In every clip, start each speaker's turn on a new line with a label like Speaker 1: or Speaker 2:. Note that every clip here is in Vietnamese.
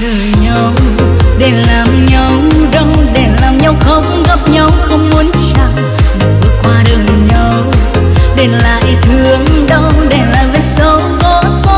Speaker 1: đời nhau. Để làm nhau đau, để làm nhau không gấp nhau không muốn chạm. Bước qua đường nhau, để lại thương đau, để lại vết sâu có xóa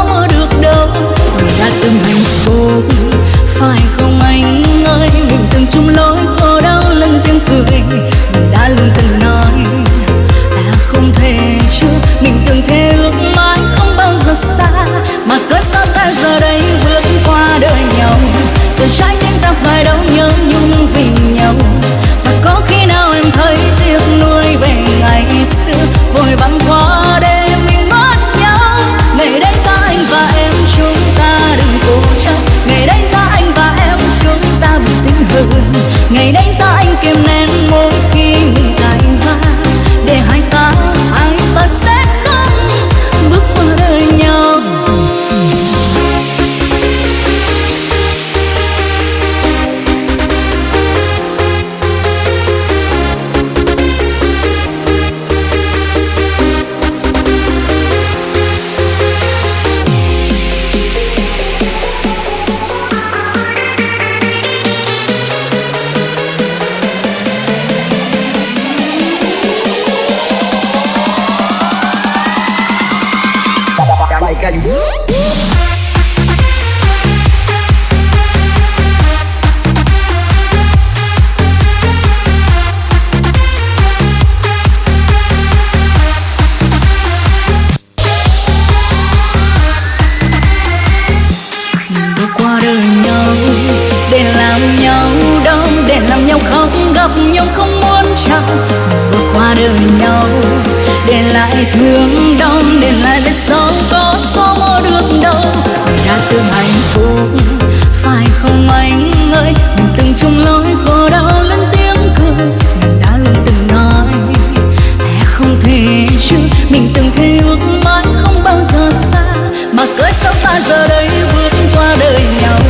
Speaker 1: Give me like I whoop, để làm nhau đau để làm nhau khóc gặp nhau không lại hướng đông đèn lại về sớm, có số mơ được đâu. Đã từng hạnh phúc phải không anh ơi? Mình từng chung lối khổ đau lên tiếng cười. Mình đã luôn từng nói lẽ không thể chứ mình từng thề ước mãi không bao giờ xa, mà cớ sao ta giờ đây vượt qua đời nhau.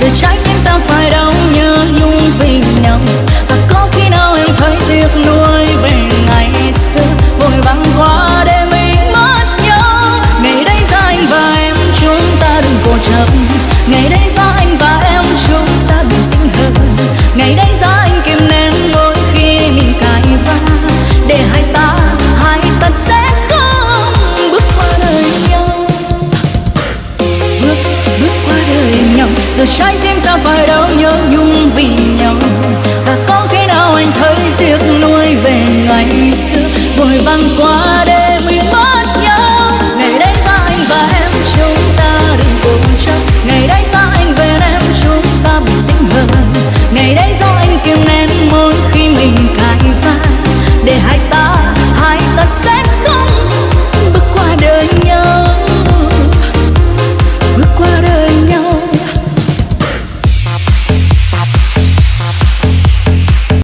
Speaker 1: Giờ trái tim ta phải trái tim ta phải đau nhớ nhung vì nhau.